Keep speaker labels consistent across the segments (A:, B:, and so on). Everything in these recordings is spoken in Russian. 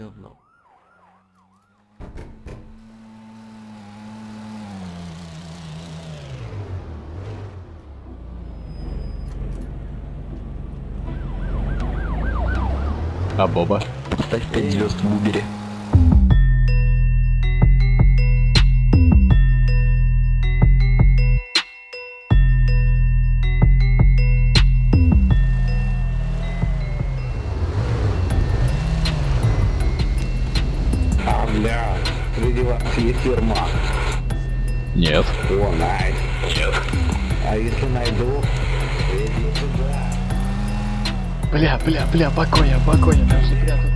A: говно.
B: А Боба?
C: Ставь 5 звезд в Убере.
D: Ермак.
B: Нет.
D: О, найс. Нет. А если найду, иди сюда.
B: Бля, бля, бля, покоя, покоя, там же прятаться.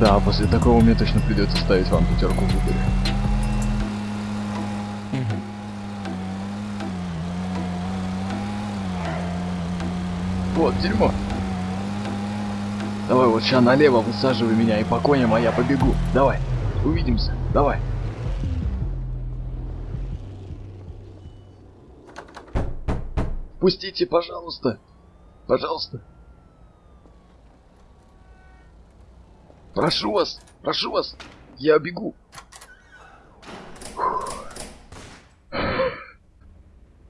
B: Да, после такого мне точно придется ставить вам пятерку в выборе. Вот, дерьмо. Давай вот сейчас налево высаживай меня и по коням, а я побегу. Давай, увидимся, давай. Пустите, пожалуйста. Пожалуйста. Прошу вас, прошу вас. Я бегу.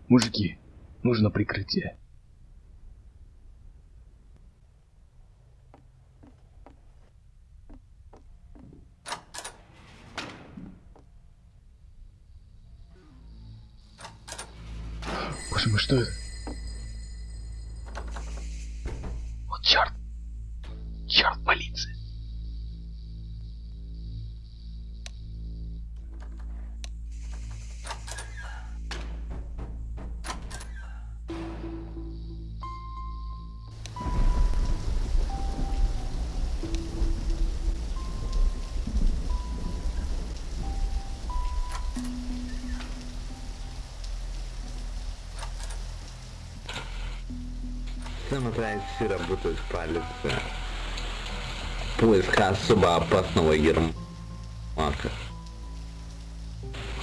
B: Мужики, нужно прикрытие. Мой, что это? Вот черт! Черт, полиция!
D: Самотайцы работают в полиции. Поиск особо опасного Ермака.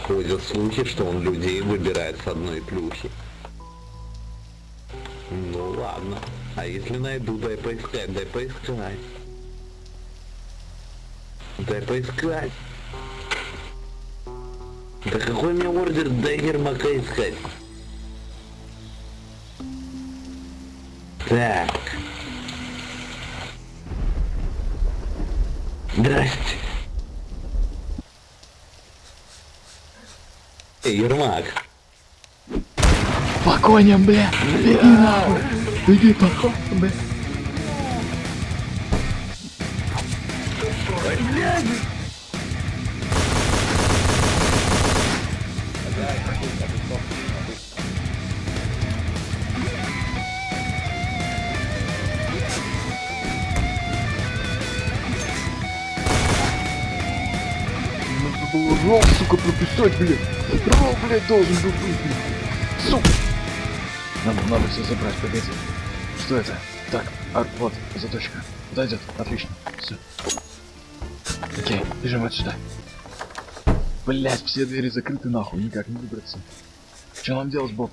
D: Ходят слухи, что он людей выбирает с одной плюхи. Ну ладно. А если найду, дай поискать, дай поискать. Дай поискать. Да какой мне ордер, дай Ермака искать. Так. Здрасте. Эй, Ермак.
B: По коням, бля! Беги нахуй! Беги по коням, бля! Надо было ров, сука, прописать, блядь! Ров, блядь, должен был быть, блядь! Сука! Надо, надо все забрать, погоди. Что это? Так, а, вот, заточка. Подойдет, отлично. Все. Окей, бежим отсюда. Блять, все двери закрыты нахуй, никак не выбраться. Что нам делать, Боб?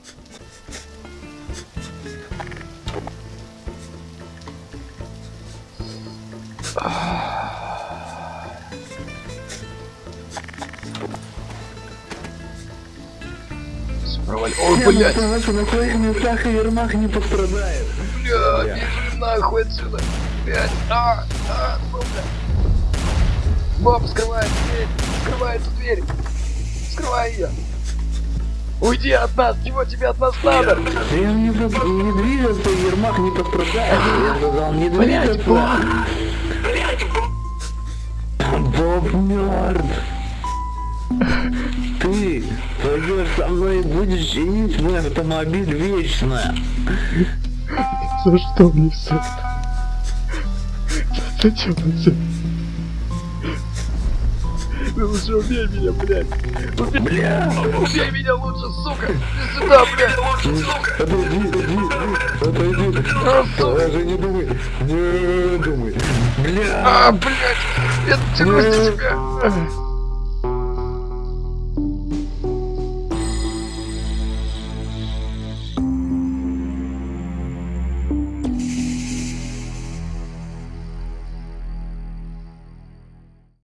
B: Провали... Ой, блять!
D: на своих местах и Ермак не пострадает.
B: Блядь, бежим нахуй отсюда. Блядь, а, а, ну, блядь. Боб, скрывай дверь, скрывай эту дверь. Скрывай ее. Уйди от нас, чего тебе от нас надо?
D: Я не, буду- не двигаться, и Ермак не пострадает. Я сказал, не
B: Блядь,
D: двигаться. Боб мертв. Ты пойдешь со мной и будешь чинить мой автомобиль вечно.
B: За что мне все это? Зачем это? Ты лучше убей меня, блядь. Убей,
D: Бля!
B: убей меня лучше, сука. Иди сюда, блядь.
D: Отойди, отойди, отойди. Даже не думай, не думай. Бля!
B: А, блядь, я тянусь на тебя.